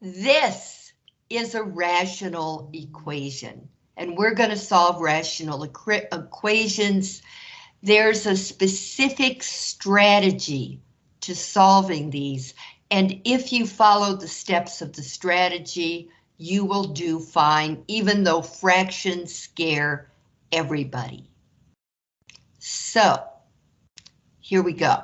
This is a rational equation, and we're going to solve rational equations. There's a specific strategy to solving these, and if you follow the steps of the strategy, you will do fine, even though fractions scare everybody. So, here we go.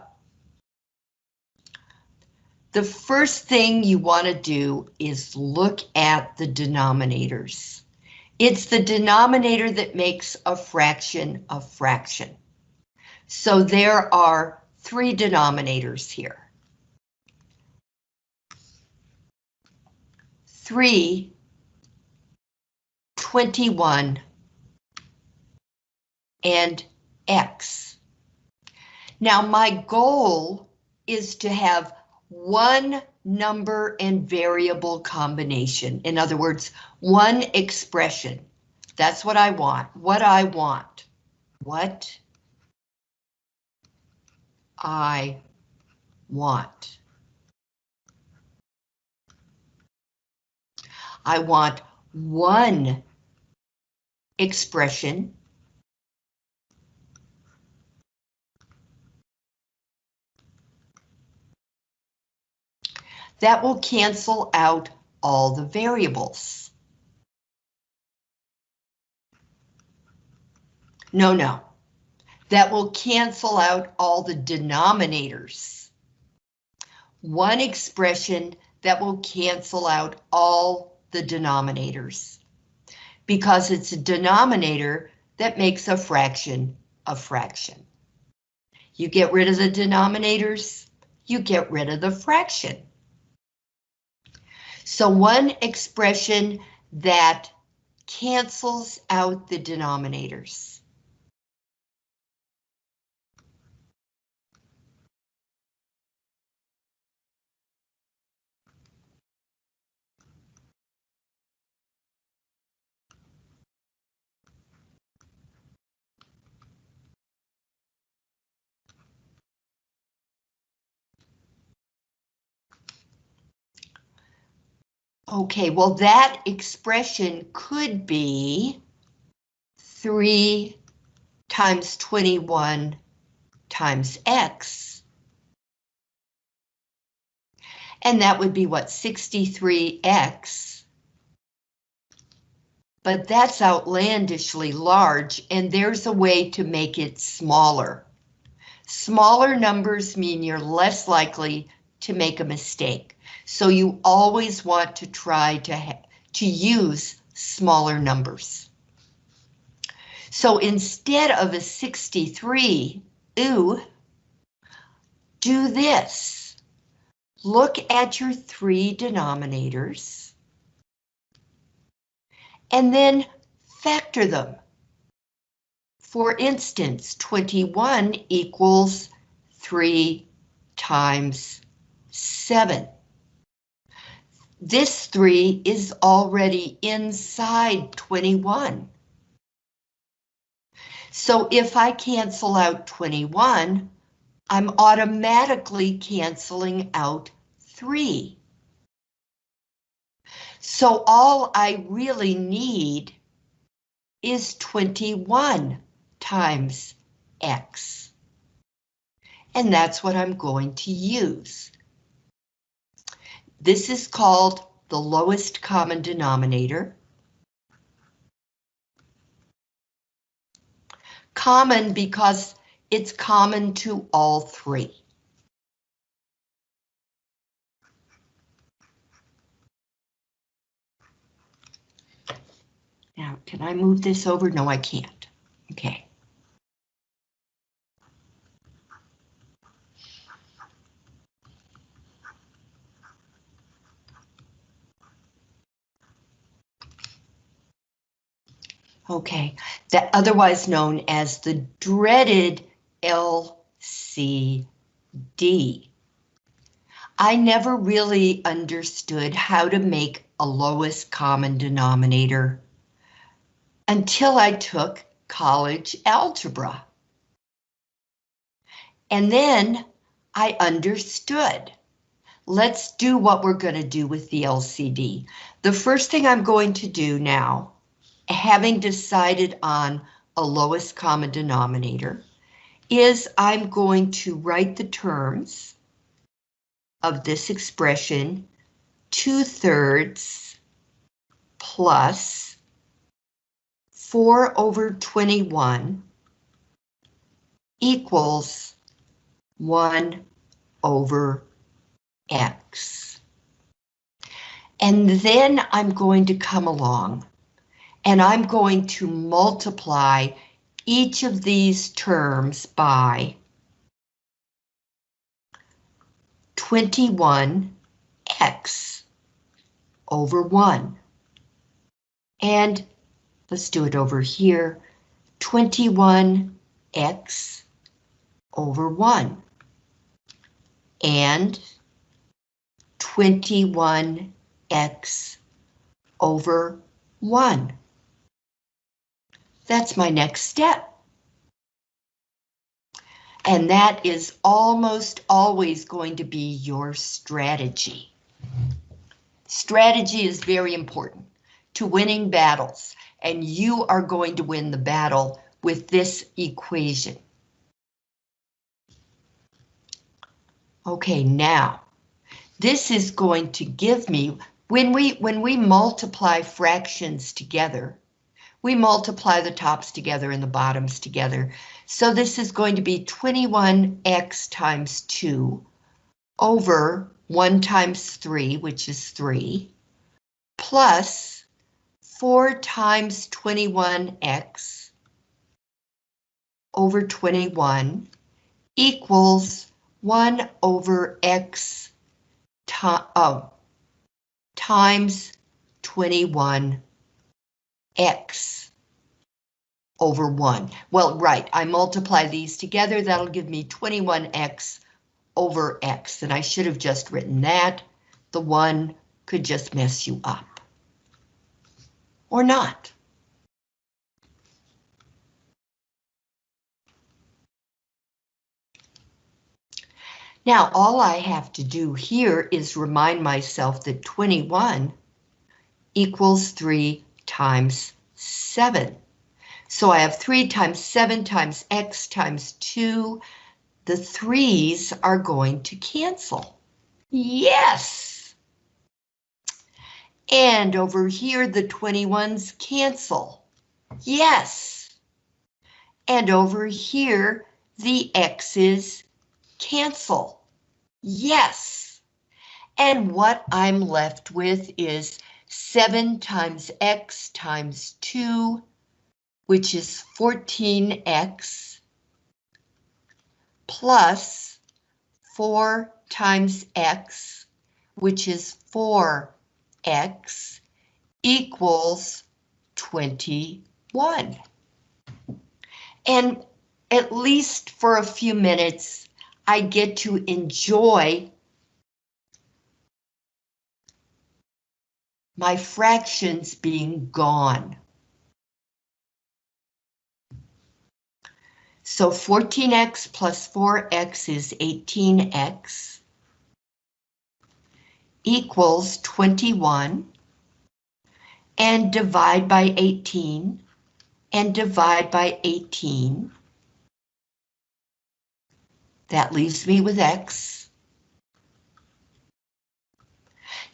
The first thing you want to do is look at the denominators. It's the denominator that makes a fraction a fraction. So there are three denominators here. 3, 21, and x. Now my goal is to have one number and variable combination. In other words, one expression. That's what I want. What I want. What I want. I want one expression that will cancel out all the variables. No, no. That will cancel out all the denominators. One expression that will cancel out all the denominators. Because it's a denominator that makes a fraction a fraction. You get rid of the denominators, you get rid of the fraction. So one expression that cancels out the denominators. Okay, well that expression could be 3 times 21 times x. And that would be what, 63x. But that's outlandishly large, and there's a way to make it smaller. Smaller numbers mean you're less likely to make a mistake. So you always want to try to, to use smaller numbers. So instead of a 63, ooh, do this. Look at your three denominators and then factor them. For instance, 21 equals 3 times 7. This 3 is already inside 21. So if I cancel out 21, I'm automatically canceling out 3. So all I really need is 21 times x. And that's what I'm going to use. This is called the lowest common denominator. Common because it's common to all three. Now, can I move this over? No, I can't. Okay. Okay, that otherwise known as the dreaded LCD. I never really understood how to make a lowest common denominator until I took college algebra. And then I understood. let's do what we're going to do with the LCD. The first thing I'm going to do now, having decided on a lowest common denominator, is I'm going to write the terms of this expression 2 thirds plus 4 over 21 equals 1 over x. And then I'm going to come along and I'm going to multiply each of these terms by 21x over 1. And let's do it over here, 21x over 1. And 21x over 1. That's my next step. And that is almost always going to be your strategy. Strategy is very important to winning battles, and you are going to win the battle with this equation. Okay, now, this is going to give me, when we, when we multiply fractions together, we multiply the tops together and the bottoms together. So this is going to be 21x times 2 over 1 times 3, which is 3, plus 4 times 21x over 21 equals 1 over x oh, times 21 x over 1. Well, right, I multiply these together, that'll give me 21x over x, and I should have just written that. The 1 could just mess you up. Or not. Now, all I have to do here is remind myself that 21 equals 3 times 7. So I have 3 times 7 times x times 2. The 3's are going to cancel. Yes! And over here, the 21's cancel. Yes! And over here, the x's cancel. Yes! And what I'm left with is 7 times x times 2, which is 14x, plus 4 times x, which is 4x, equals 21. And at least for a few minutes, I get to enjoy my fractions being gone. So 14x plus 4x is 18x equals 21 and divide by 18 and divide by 18. That leaves me with x.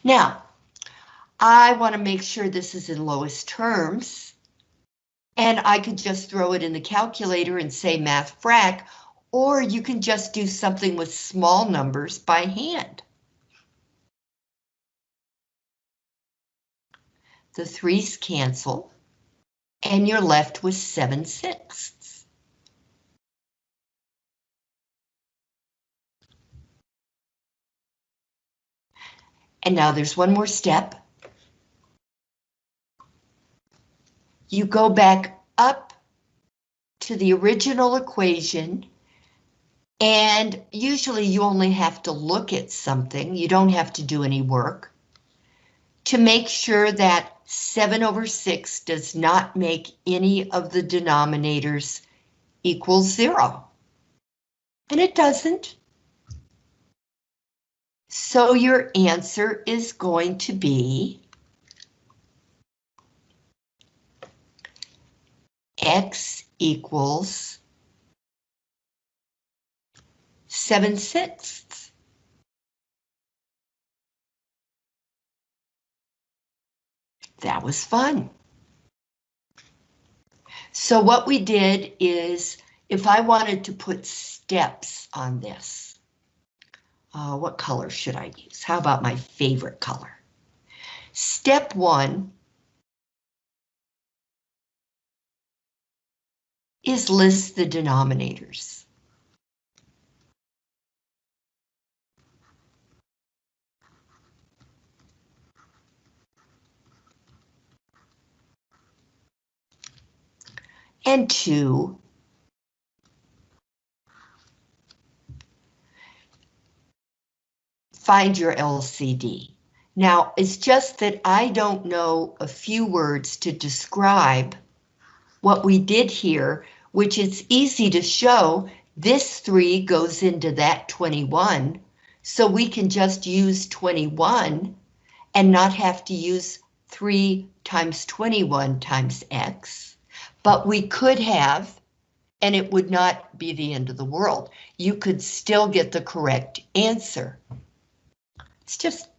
Now, I want to make sure this is in lowest terms. And I could just throw it in the calculator and say math frac, or you can just do something with small numbers by hand. The threes cancel, and you're left with 7 sixths. And now there's one more step. You go back up to the original equation and usually you only have to look at something, you don't have to do any work, to make sure that 7 over 6 does not make any of the denominators equal 0. And it doesn't. So your answer is going to be X equals 7 sixths. That was fun. So what we did is, if I wanted to put steps on this, uh, what color should I use? How about my favorite color? Step one is list the denominators. And two, find your LCD. Now, it's just that I don't know a few words to describe what we did here, which it's easy to show this 3 goes into that 21, so we can just use 21 and not have to use 3 times 21 times x. But we could have, and it would not be the end of the world. You could still get the correct answer. It's just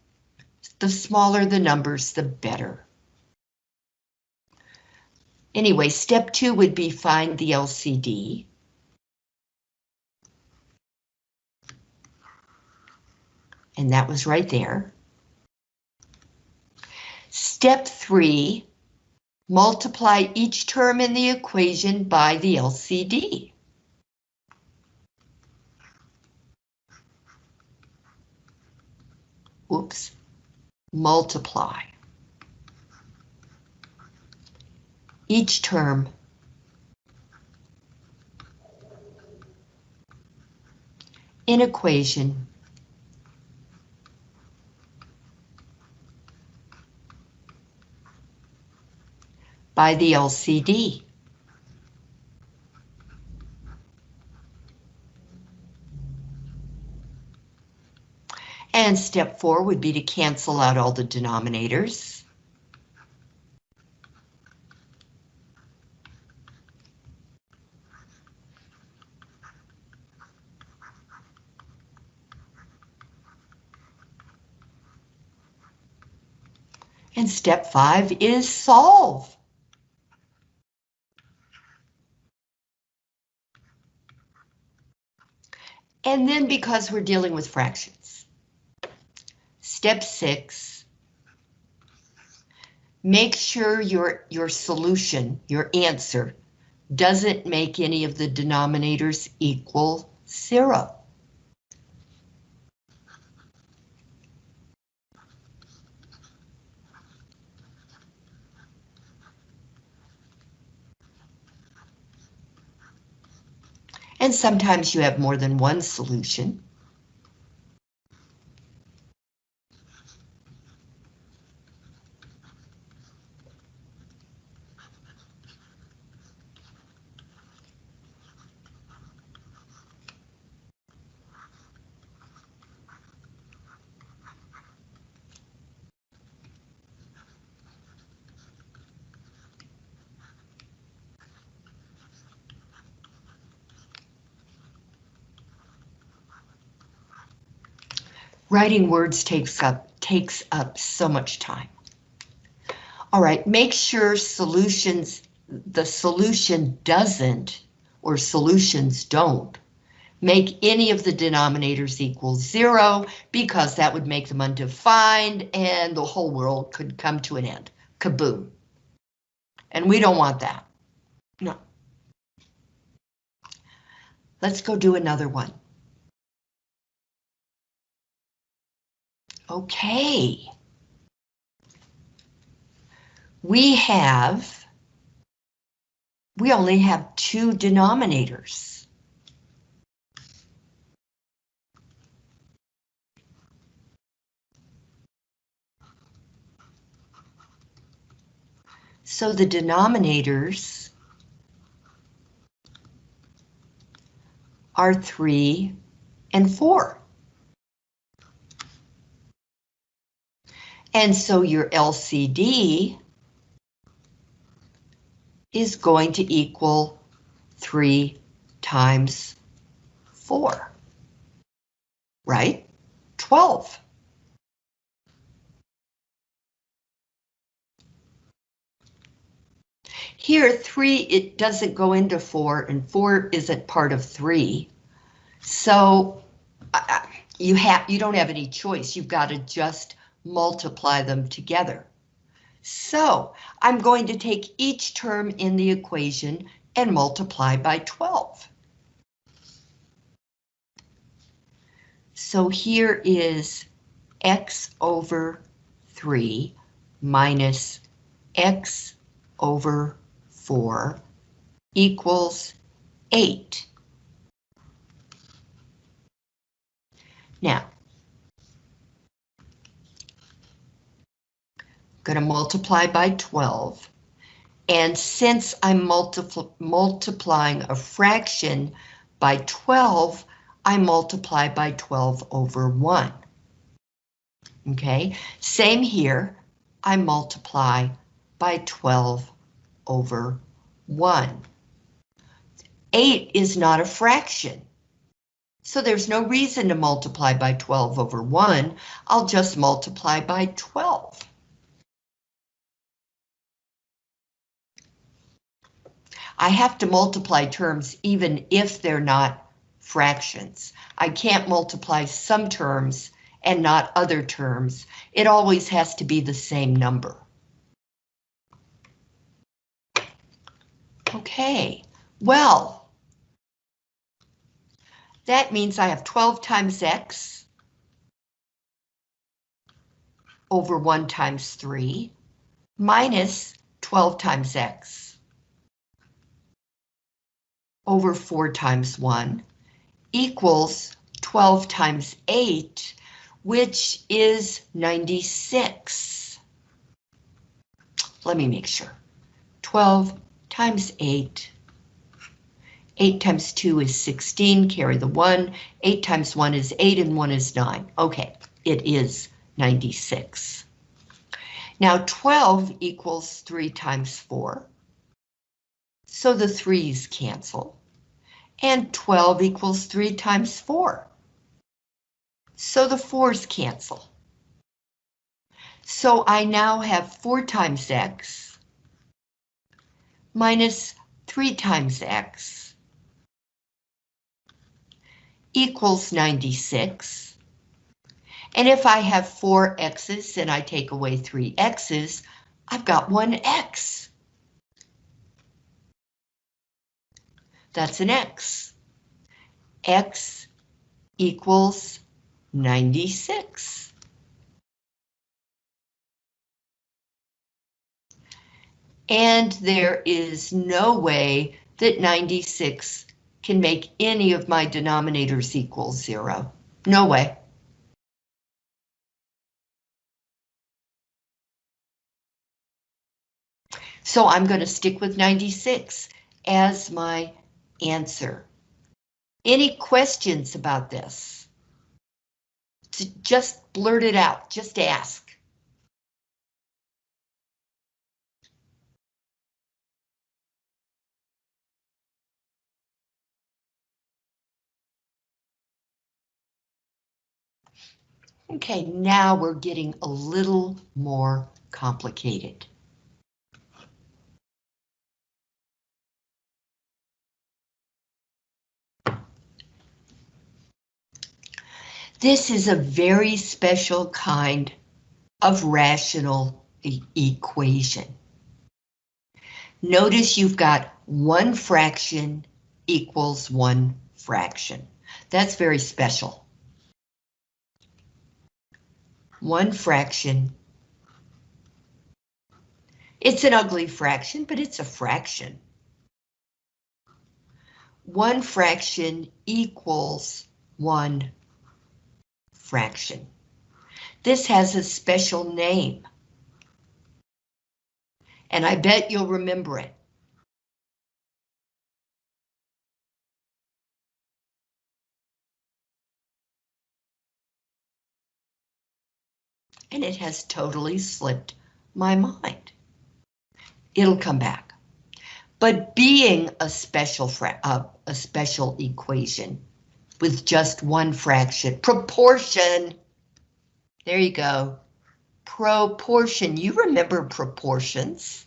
the smaller the numbers, the better. Anyway, step two would be find the LCD. And that was right there. Step three multiply each term in the equation by the LCD. Oops, multiply. Each term in equation by the LCD. And step four would be to cancel out all the denominators. And step five is solve. And then because we're dealing with fractions. Step six, make sure your, your solution, your answer, doesn't make any of the denominators equal zero. And sometimes you have more than one solution. Writing words takes up takes up so much time. All right, make sure solutions, the solution doesn't, or solutions don't, make any of the denominators equal zero, because that would make them undefined and the whole world could come to an end. Kaboom. And we don't want that. No. Let's go do another one. Okay. We have, we only have two denominators. So the denominators are 3 and 4. And so your LCD is going to equal 3 times 4, right? 12. Here, 3, it doesn't go into 4, and 4 isn't part of 3. So uh, you have you don't have any choice. You've got to just multiply them together. So I'm going to take each term in the equation and multiply by 12. So here is x over 3 minus x over 4 equals 8. Now, going to multiply by 12. And since I'm multipl multiplying a fraction by 12, I multiply by 12 over 1. Okay, same here, I multiply by 12 over 1. 8 is not a fraction. So there's no reason to multiply by 12 over 1. I'll just multiply by 12. I have to multiply terms even if they're not fractions. I can't multiply some terms and not other terms. It always has to be the same number. Okay, well, that means I have 12 times x over 1 times 3 minus 12 times x over 4 times 1 equals 12 times 8, which is 96. Let me make sure. 12 times 8. 8 times 2 is 16, carry the 1. 8 times 1 is 8 and 1 is 9. Okay, it is 96. Now 12 equals 3 times 4. So the 3's cancel. And 12 equals 3 times 4. So the 4's cancel. So I now have 4 times x minus 3 times x equals 96. And if I have four x's and I take away three x's, I've got one x. That's an x. x equals 96. and there is no way that 96 can make any of my denominators equal zero. No way. So I'm going to stick with 96 as my answer. Any questions about this? Just blurt it out, just ask. Okay, now we're getting a little more complicated. This is a very special kind of rational e equation. Notice you've got one fraction equals one fraction. That's very special one fraction. It's an ugly fraction, but it's a fraction. One fraction equals one fraction. This has a special name. And I bet you'll remember it. and it has totally slipped my mind. It'll come back. But being a special uh, a special equation with just one fraction, proportion, there you go, proportion, you remember proportions.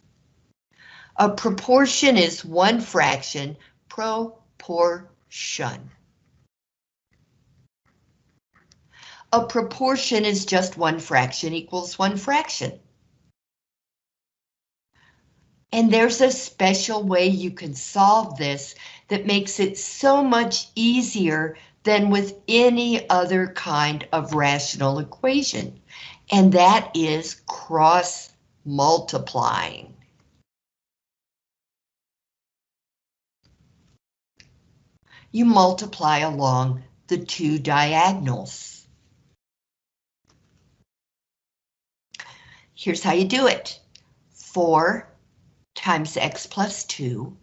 A proportion is one fraction, proportion. A proportion is just one fraction equals one fraction. And there's a special way you can solve this that makes it so much easier than with any other kind of rational equation. And that is cross multiplying. You multiply along the two diagonals. Here's how you do it. 4 times x plus 2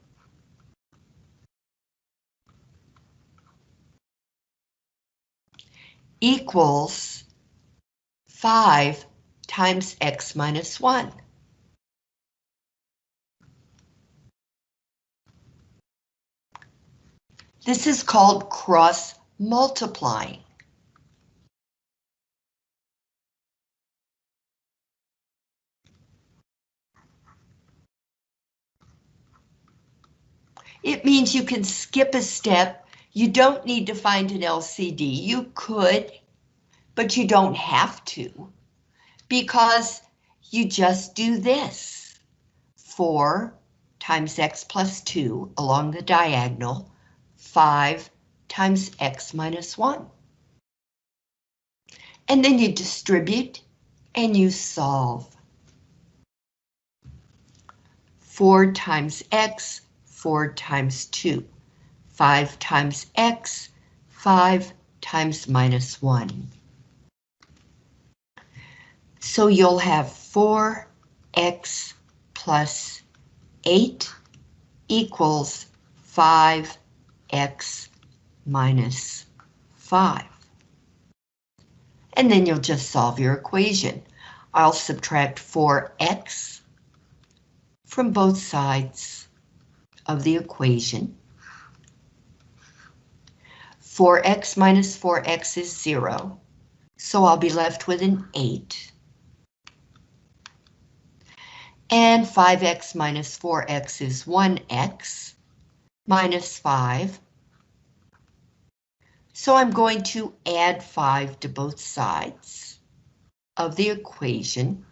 equals 5 times x minus 1. This is called cross multiplying. It means you can skip a step. You don't need to find an LCD. You could, but you don't have to because you just do this. 4 times x plus 2 along the diagonal, 5 times x minus 1. And then you distribute and you solve. 4 times x 4 times 2. 5 times x, 5 times minus 1. So you'll have 4x plus 8 equals 5x minus 5. And then you'll just solve your equation. I'll subtract 4x from both sides of the equation. 4x minus 4x is 0, so I'll be left with an 8. And 5x minus 4x is 1x minus 5. So I'm going to add 5 to both sides of the equation.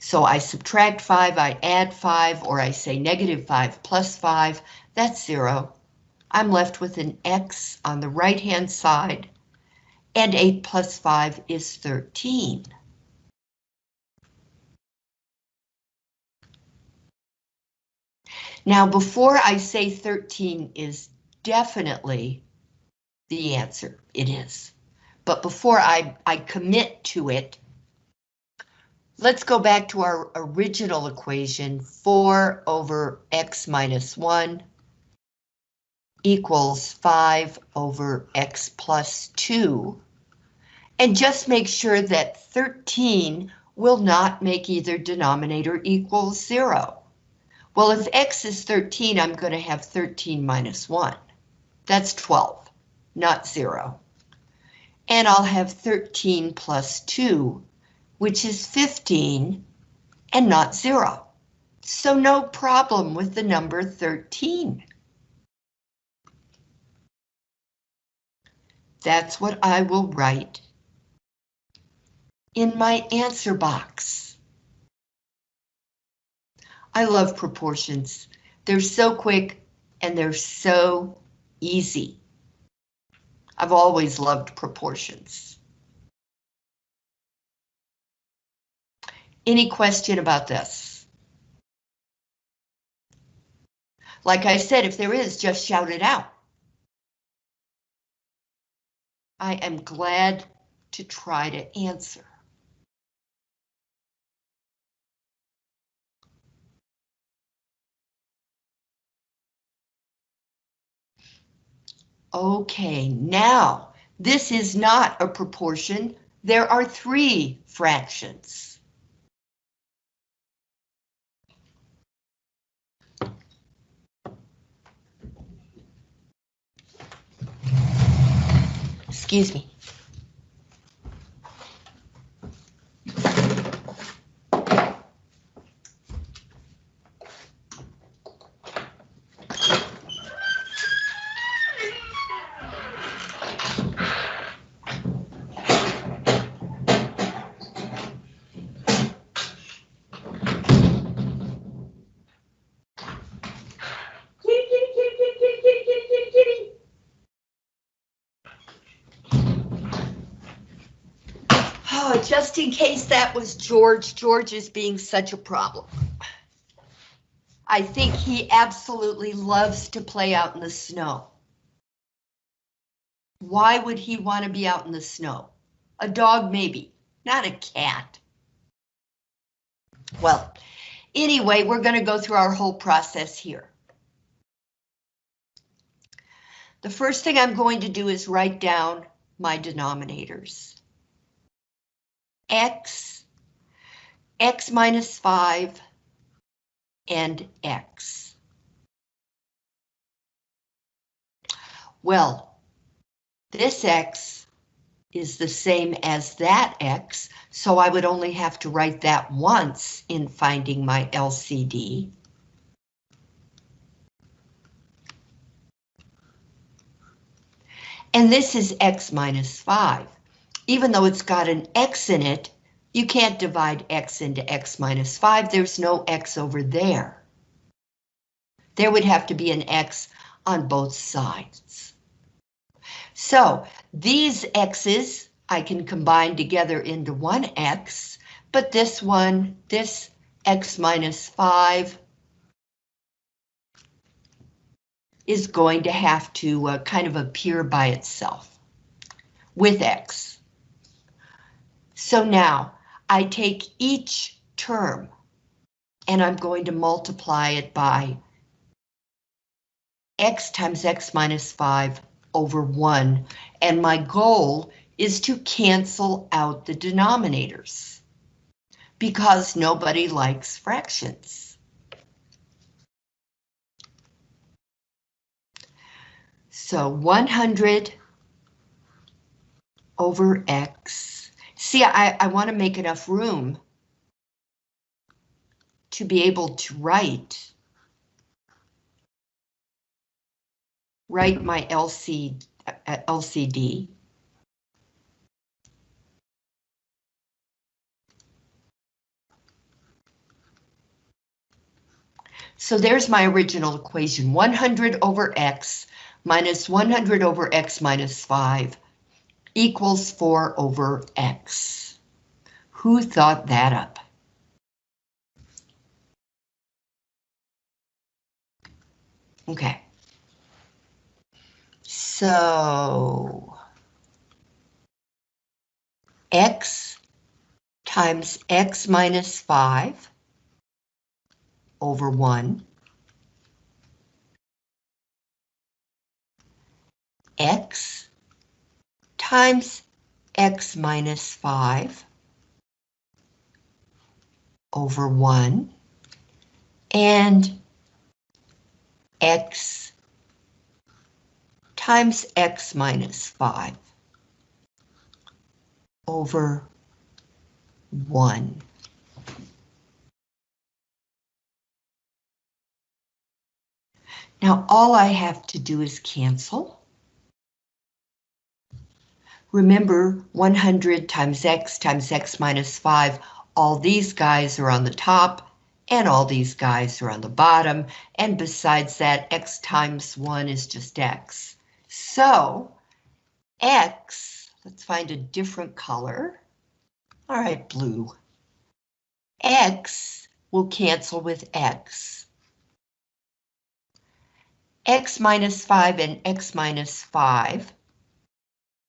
So I subtract 5, I add 5, or I say negative 5 plus 5, that's 0. I'm left with an x on the right-hand side, and 8 plus 5 is 13. Now, before I say 13 is definitely the answer, it is. But before I, I commit to it, Let's go back to our original equation, 4 over x minus 1 equals 5 over x plus 2. And just make sure that 13 will not make either denominator equal 0. Well, if x is 13, I'm going to have 13 minus 1. That's 12, not 0. And I'll have 13 plus 2, which is 15 and not zero. So no problem with the number 13. That's what I will write in my answer box. I love proportions. They're so quick and they're so easy. I've always loved proportions. Any question about this? Like I said, if there is, just shout it out. I am glad to try to answer. Okay, now This is not a proportion. There are three fractions. Excuse me. Oh, just in case that was George, George is being such a problem. I think he absolutely loves to play out in the snow. Why would he want to be out in the snow? A dog maybe, not a cat. Well, anyway, we're going to go through our whole process here. The first thing I'm going to do is write down my denominators x, x minus 5, and x. Well, this x is the same as that x, so I would only have to write that once in finding my LCD. And this is x minus 5 even though it's got an x in it, you can't divide x into x minus 5. There's no x over there. There would have to be an x on both sides. So these x's I can combine together into one x, but this one, this x minus 5, is going to have to uh, kind of appear by itself with x. So now I take each term and I'm going to multiply it by x times x minus 5 over 1, and my goal is to cancel out the denominators because nobody likes fractions. So 100 over x See, I, I want to make enough room to be able to write write my LC, uh, LCD. So there's my original equation, 100 over x minus 100 over x minus 5 equals 4 over x. Who thought that up? Okay. So x times x minus 5 over 1 x times x minus 5 over 1 and x times x minus 5 over 1. Now all I have to do is cancel. Remember 100 times x times x minus 5, all these guys are on the top and all these guys are on the bottom. And besides that, x times 1 is just x. So x, let's find a different color. All right, blue. x will cancel with x. x minus 5 and x minus 5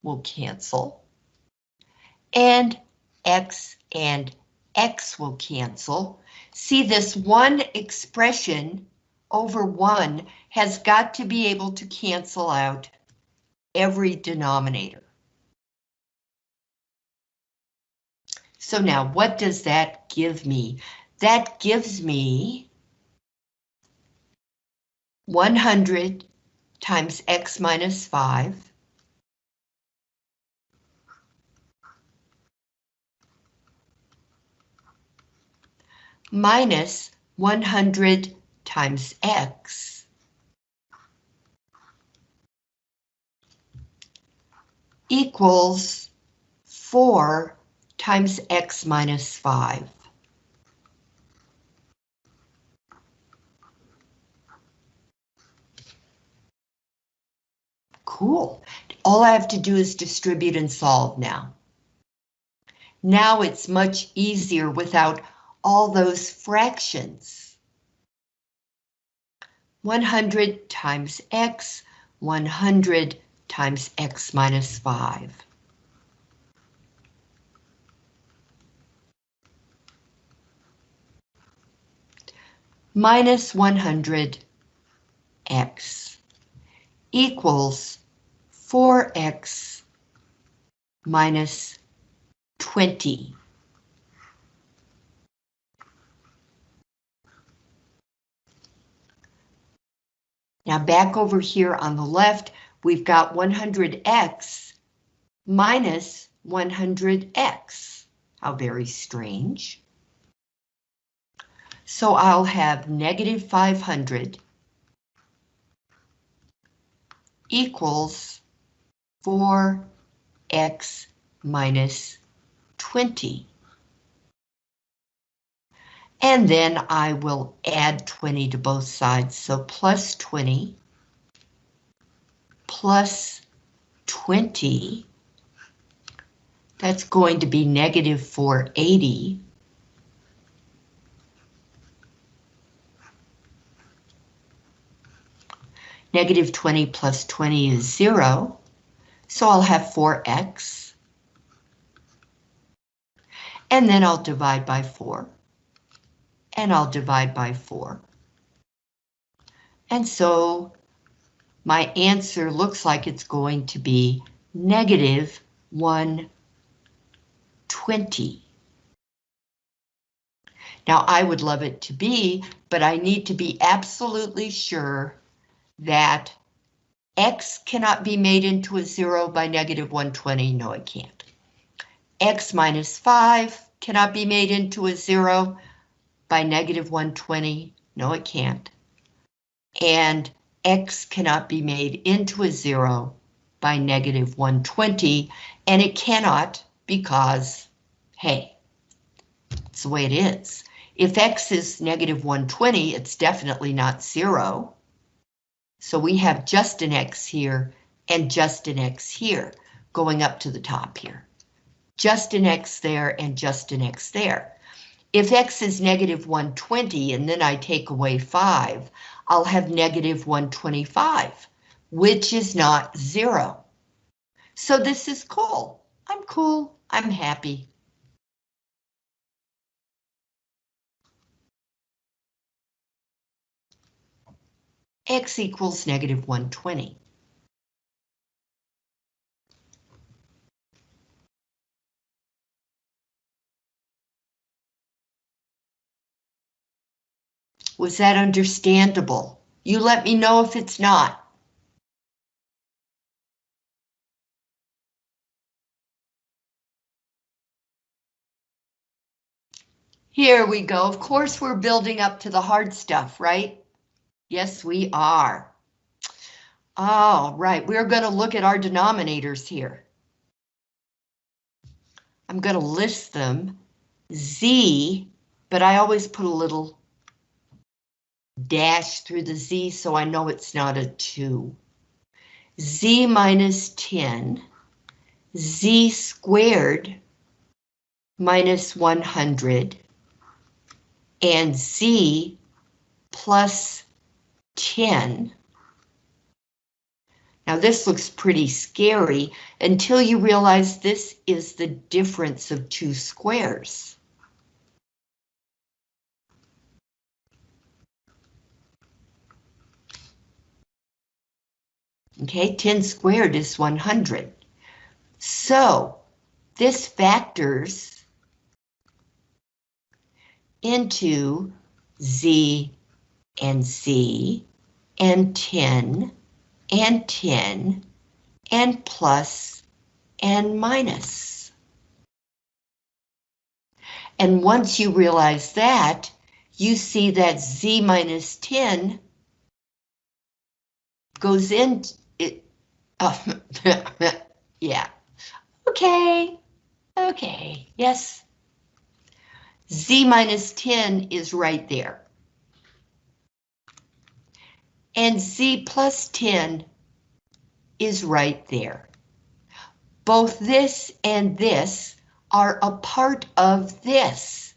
will cancel. And X and X will cancel. See this one expression over one has got to be able to cancel out every denominator. So now what does that give me? That gives me 100 times x minus 5 minus 100 times x equals 4 times x minus 5. Cool. All I have to do is distribute and solve now. Now it's much easier without all those fractions. 100 times x, 100 times x minus 5. Minus 100 x equals 4x minus 20. Now back over here on the left, we've got 100x minus 100x. How very strange. So I'll have negative 500 equals 4x minus 20. And then I will add 20 to both sides, so plus 20 plus 20, that's going to be negative 480. Negative 20 plus 20 is 0, so I'll have 4x. And then I'll divide by 4. And I'll divide by 4. And so my answer looks like it's going to be negative 120. Now I would love it to be, but I need to be absolutely sure that x cannot be made into a zero by negative 120. No, it can't. x minus 5 cannot be made into a zero by negative 120. No, it can't. And x cannot be made into a zero by negative 120, and it cannot because, hey, it's the way it is. If x is negative 120, it's definitely not zero. So we have just an X here and just an X here going up to the top here. Just an X there and just an X there. If X is negative 120 and then I take away 5, I'll have negative 125, which is not zero. So this is cool. I'm cool. I'm happy. x equals negative 120. Was that understandable? You let me know if it's not. Here we go. Of course, we're building up to the hard stuff, right? Yes, we are. All right, we're going to look at our denominators here. I'm going to list them. Z, but I always put a little dash through the Z so I know it's not a 2. Z minus 10, Z squared minus 100, and Z plus 10. Now this looks pretty scary until you realize this is the difference of two squares. Okay, 10 squared is 100. So this factors into Z and Z and 10 and 10 and plus and minus. And once you realize that, you see that Z minus 10 goes in, oh, yeah, okay, okay, yes. Z minus 10 is right there. And Z plus 10 is right there. Both this and this are a part of this.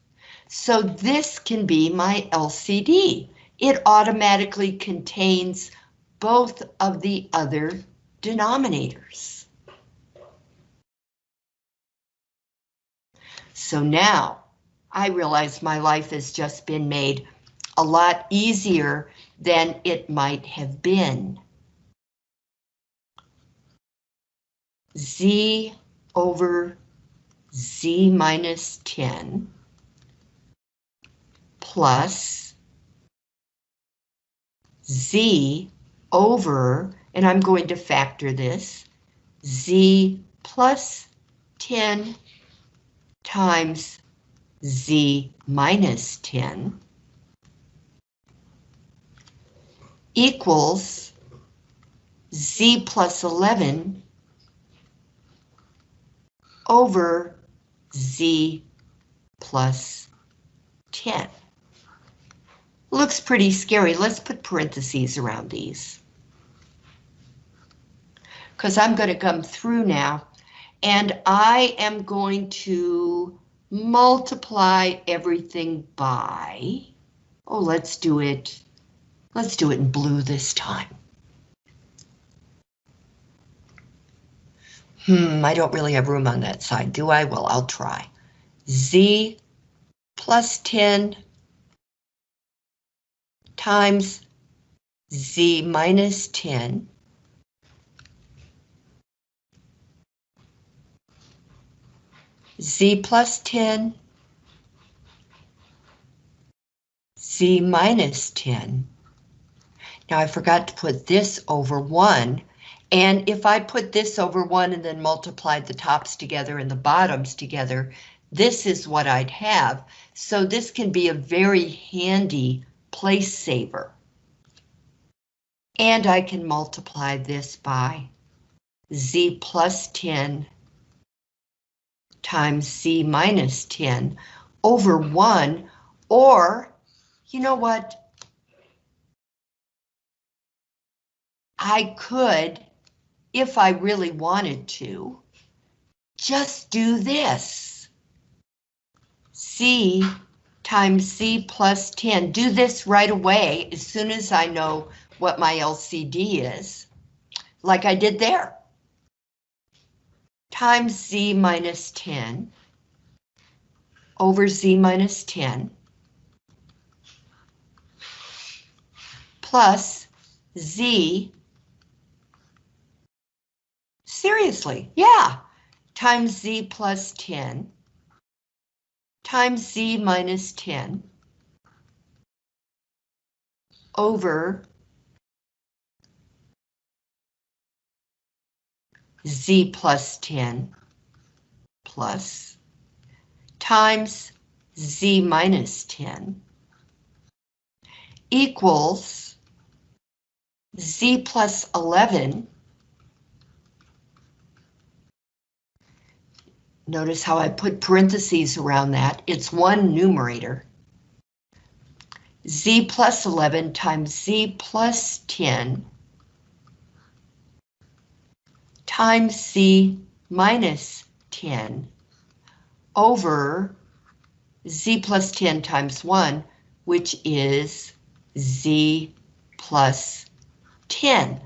So this can be my LCD. It automatically contains both of the other denominators. So now I realize my life has just been made a lot easier than it might have been. Z over Z minus 10 plus Z over, and I'm going to factor this, Z plus 10 times Z minus 10 equals Z plus 11 over Z plus 10. Looks pretty scary. Let's put parentheses around these. Because I'm going to come through now, and I am going to multiply everything by, oh, let's do it, let's do it in blue this time. Hmm, I don't really have room on that side, do I? Well, I'll try. Z plus 10 times Z minus 10 Z plus 10, Z minus 10. Now I forgot to put this over 1, and if I put this over 1 and then multiplied the tops together and the bottoms together, this is what I'd have. So this can be a very handy place saver. And I can multiply this by Z plus 10 times Z minus 10 over 1, or, you know what? I could, if I really wanted to, just do this. Z times Z plus 10. Do this right away as soon as I know what my LCD is, like I did there times z minus 10 over z minus 10 plus z, seriously, yeah, times z plus 10 times z minus 10 over z plus 10 plus times z minus 10 equals z plus 11. Notice how I put parentheses around that. It's one numerator. z plus 11 times z plus 10 times z minus 10 over z plus 10 times 1, which is z plus 10.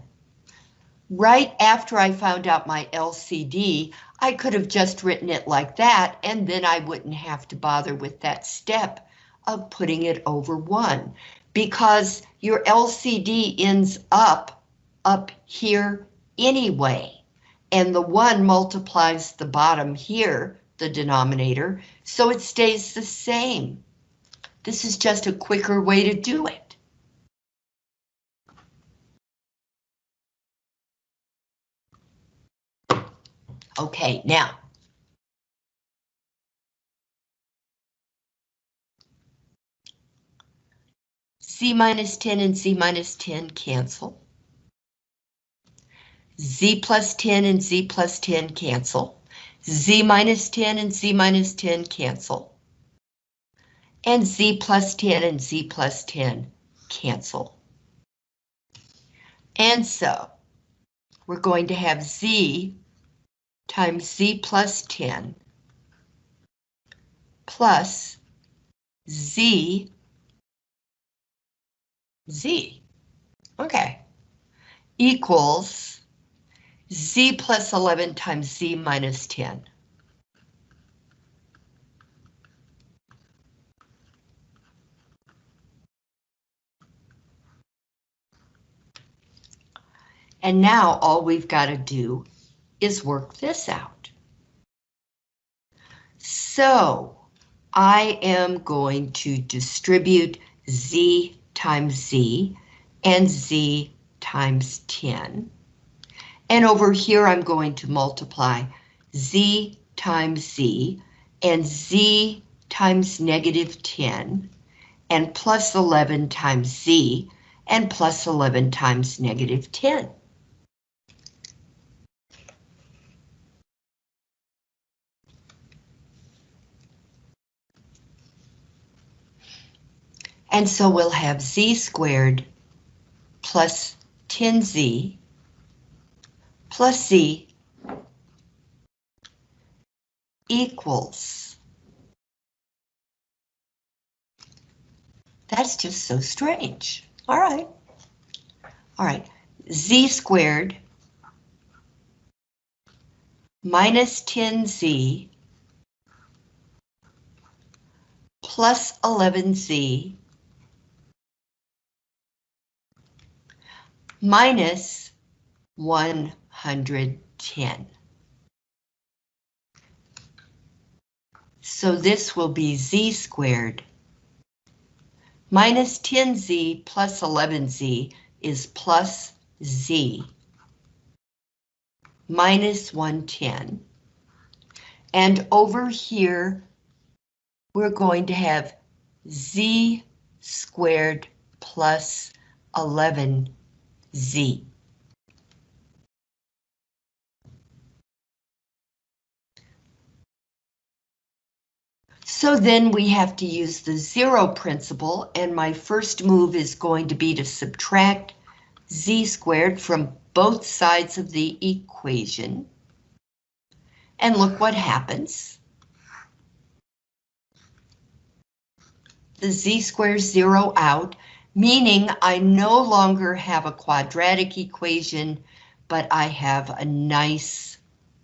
Right after I found out my LCD, I could have just written it like that, and then I wouldn't have to bother with that step of putting it over 1, because your LCD ends up up here anyway and the 1 multiplies the bottom here, the denominator, so it stays the same. This is just a quicker way to do it. Okay, now. Z minus 10 and Z minus 10 cancel. Z plus 10 and Z plus 10 cancel. Z minus 10 and Z minus 10 cancel. And Z plus 10 and Z plus 10 cancel. And so we're going to have Z times Z plus 10 plus Z Z. Okay. Equals Z plus 11 times Z minus 10. And now all we've got to do is work this out. So I am going to distribute Z times Z and Z times 10. And over here, I'm going to multiply Z times Z and Z times negative 10 and plus 11 times Z and plus 11 times negative 10. And so we'll have z squared plus 10z plus z equals. That's just so strange. All right. All right. z squared minus 10z plus 11z minus 110. So this will be z squared minus 10z plus 11z is plus z minus 110. And over here, we're going to have z squared plus 11 So then we have to use the zero principle, and my first move is going to be to subtract z squared from both sides of the equation. And look what happens. The z squares zero out, meaning I no longer have a quadratic equation, but I have a nice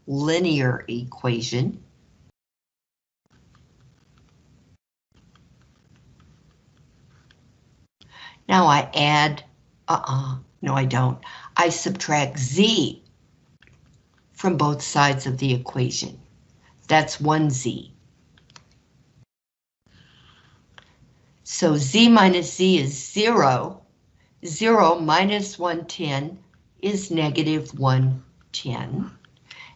linear equation. Now I add, uh-uh, no I don't. I subtract z from both sides of the equation. That's 1z. So z minus z is 0. 0 minus 110 is negative 110.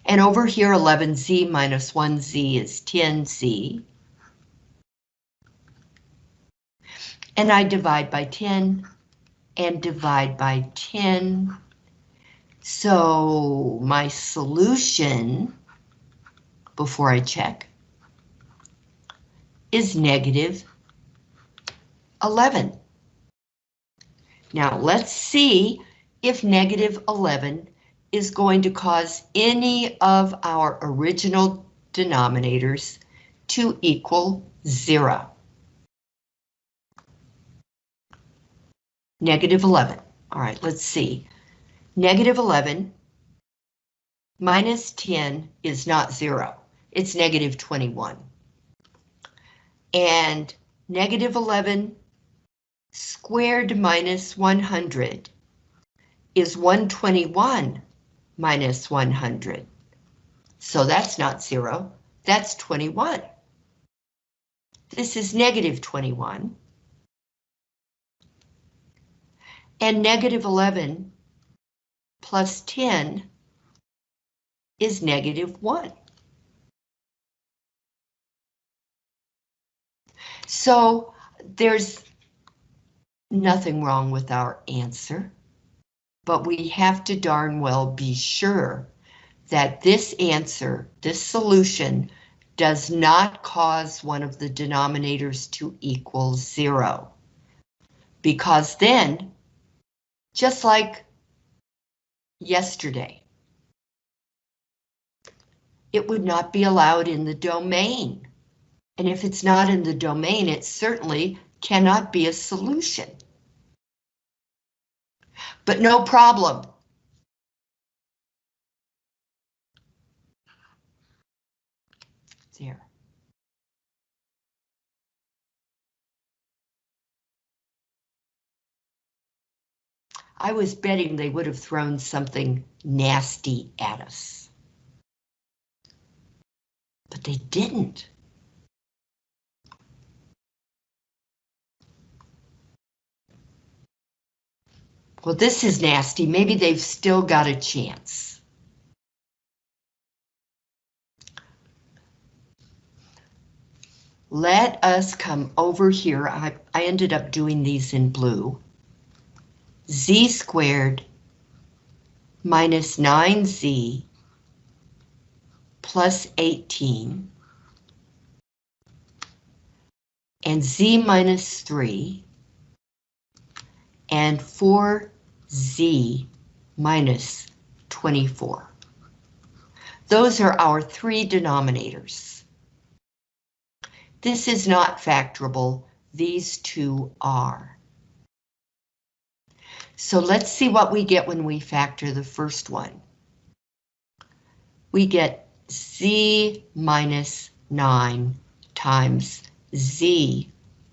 And over here, 11z minus 1z is 10z. And I divide by 10 and divide by 10. So my solution, before I check, is negative 11. Now let's see if negative 11 is going to cause any of our original denominators to equal zero. Negative 11. All right, let's see. Negative 11 minus 10 is not zero. It's negative 21. And negative 11 squared minus 100 is 121 minus 100. So that's not zero, that's 21. this is negative 21. And negative 11 plus 10 is negative 1. So there's nothing wrong with our answer, but we have to darn well be sure that this answer, this solution, does not cause one of the denominators to equal zero. Because then, just like yesterday, it would not be allowed in the domain. And if it's not in the domain, it certainly cannot be a solution. But no problem. There. I was betting they would have thrown something nasty at us. But they didn't. Well, this is nasty. Maybe they've still got a chance. Let us come over here. I, I ended up doing these in blue. Z squared minus 9z plus 18 and z minus 3 and 4z minus 24. Those are our three denominators. This is not factorable, these two are. So let's see what we get when we factor the first one. We get z minus 9 times z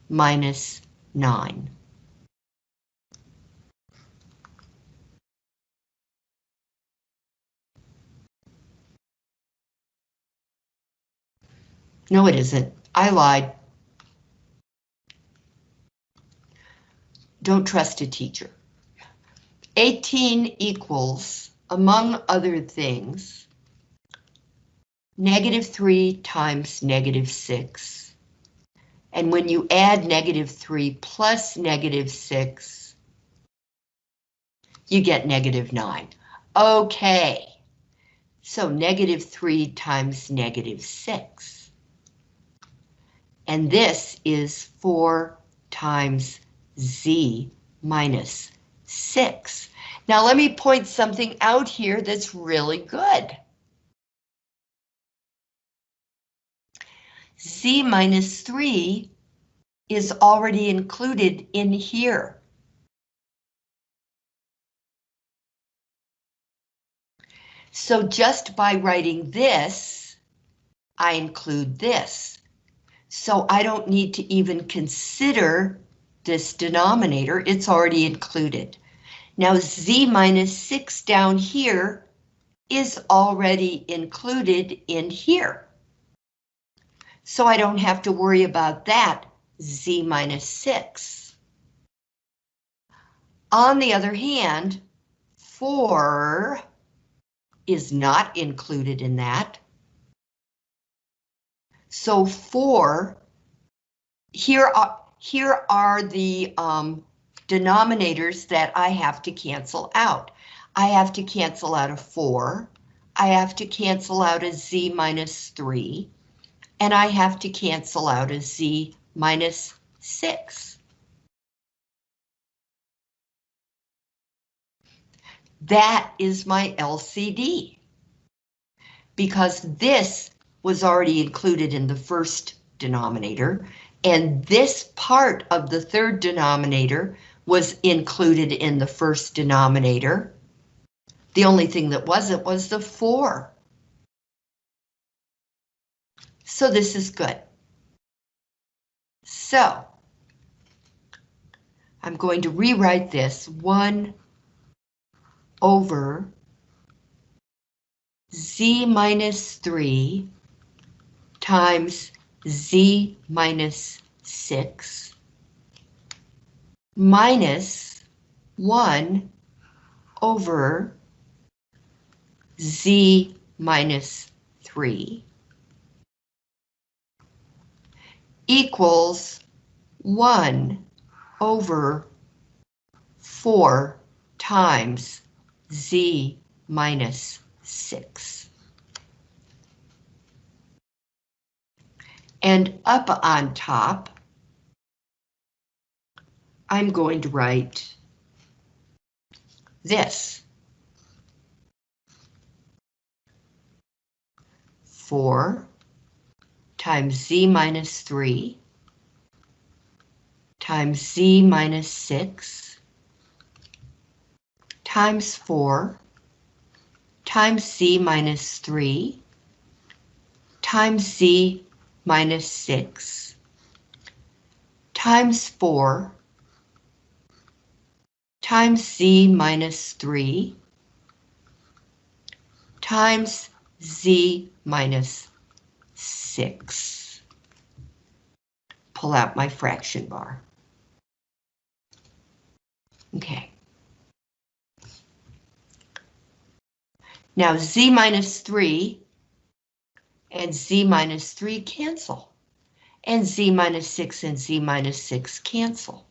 minus 9. No, it isn't. I lied. Don't trust a teacher. 18 equals, among other things, negative 3 times negative 6. And when you add negative 3 plus negative 6, you get negative 9. Okay, so negative 3 times negative 6. And this is 4 times z minus 6. Now let me point something out here that's really good. z minus 3 is already included in here. So just by writing this, I include this. So I don't need to even consider this denominator, it's already included. Now z minus 6 down here is already included in here. So I don't have to worry about that z minus 6. On the other hand, 4 is not included in that. So four, here are, here are the um, denominators that I have to cancel out. I have to cancel out a 4, I have to cancel out a z minus 3, and I have to cancel out a z minus 6. That is my LCD. Because this was already included in the first denominator, and this part of the third denominator was included in the first denominator. The only thing that wasn't was the 4. So this is good. So, I'm going to rewrite this 1 over z minus 3 times z minus 6 minus 1 over z minus 3 equals 1 over 4 times z minus 6. And up on top, I'm going to write this. 4 times z minus 3 times z minus 6 times 4 times z minus 3 times z minus 6 times 4 times z minus 3 times z minus 6. Pull out my fraction bar. Okay. Now z minus 3 and z minus 3 cancel. And z minus 6 and z minus 6 cancel.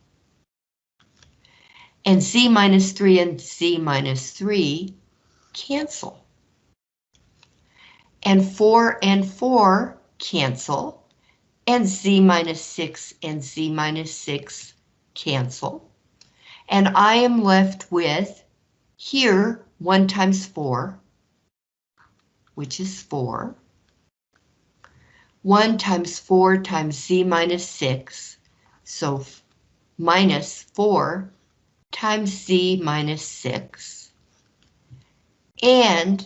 And z minus 3 and z minus 3 cancel. And 4 and 4 cancel. And z minus 6 and z minus 6 cancel. And I am left with here 1 times 4, which is 4. 1 times 4 times z minus 6, so minus 4 times z minus 6. And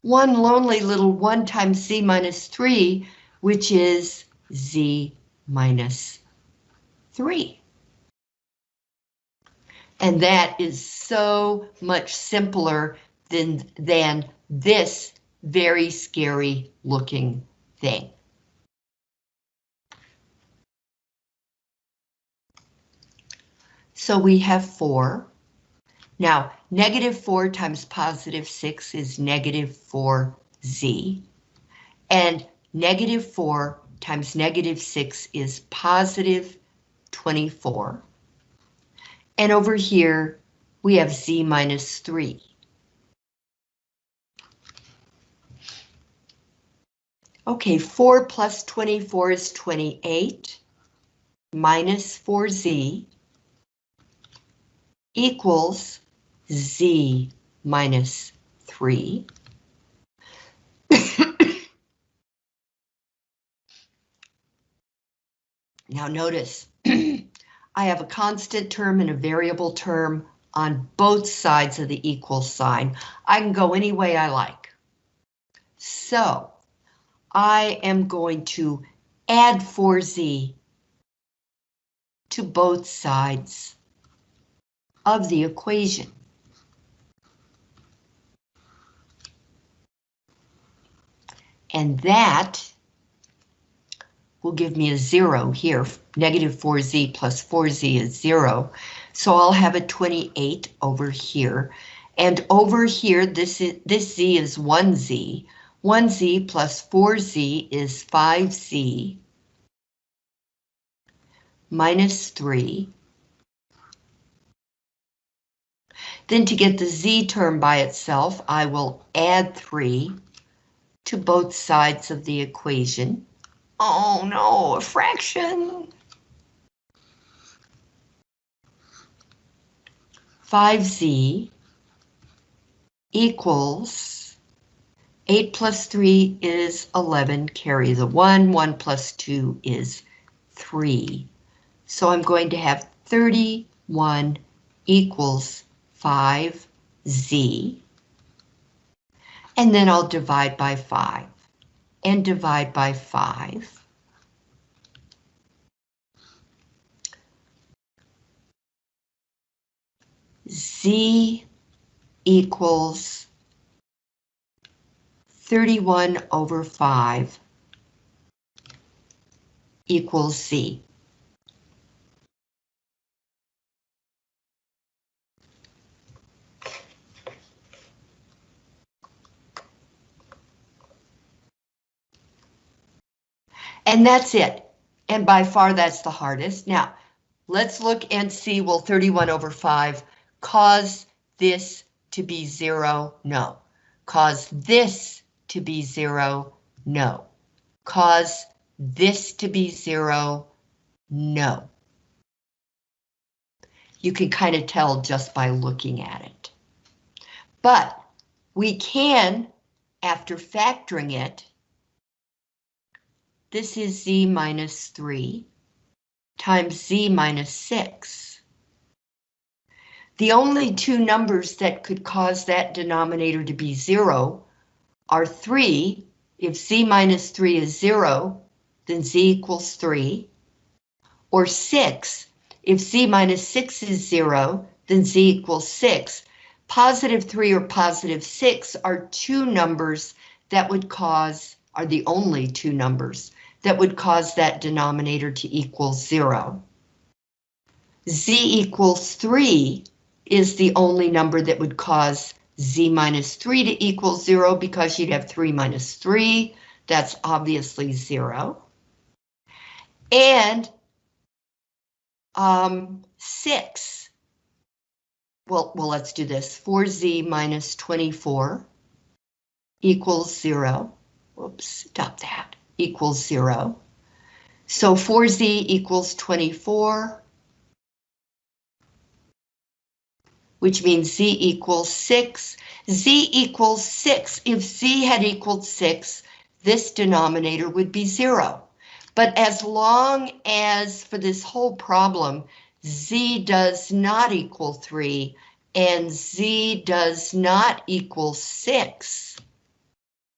one lonely little 1 times z minus 3, which is z minus 3. And that is so much simpler than, than this very scary looking thing. So we have 4. Now, negative 4 times positive 6 is negative 4z. And negative 4 times negative 6 is positive 24. And over here, we have z minus 3. Okay, 4 plus 24 is 28, minus 4z equals z minus 3. now notice, I have a constant term and a variable term on both sides of the equal sign. I can go any way I like. So, I am going to add 4z to both sides of the equation. And that will give me a zero here. Negative 4z plus 4z is zero. So I'll have a 28 over here. And over here, this, is, this z is 1z. 1z plus 4z is 5z minus 3. Then to get the z term by itself, I will add 3 to both sides of the equation. Oh no, a fraction! 5z equals 8 plus 3 is 11, carry the 1, 1 plus 2 is 3. So I'm going to have 31 equals 5z. And then I'll divide by 5 and divide by 5. Z equals 31 over 5 equals Z. And that's it. And by far that's the hardest. Now, let's look and see, will 31 over 5 cause this to be zero? No. Cause this to be zero? No. Cause this to be zero? No. You can kind of tell just by looking at it. But we can, after factoring it, this is z minus 3 times z minus 6. The only two numbers that could cause that denominator to be 0 are 3. If z minus 3 is 0, then z equals 3. Or 6. If z minus 6 is 0, then z equals 6. Positive 3 or positive 6 are two numbers that would cause, are the only two numbers that would cause that denominator to equal zero. z equals 3 is the only number that would cause z minus 3 to equal 0 because you'd have 3 minus 3. That's obviously 0. And um, 6. Well, well, let's do this. 4z minus 24 equals 0. Whoops, stop that equals zero. So 4z equals 24, which means z equals 6. z equals 6. If z had equaled 6, this denominator would be 0. But as long as, for this whole problem, z does not equal 3 and z does not equal 6,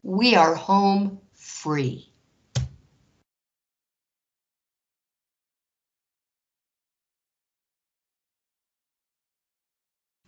we are home free.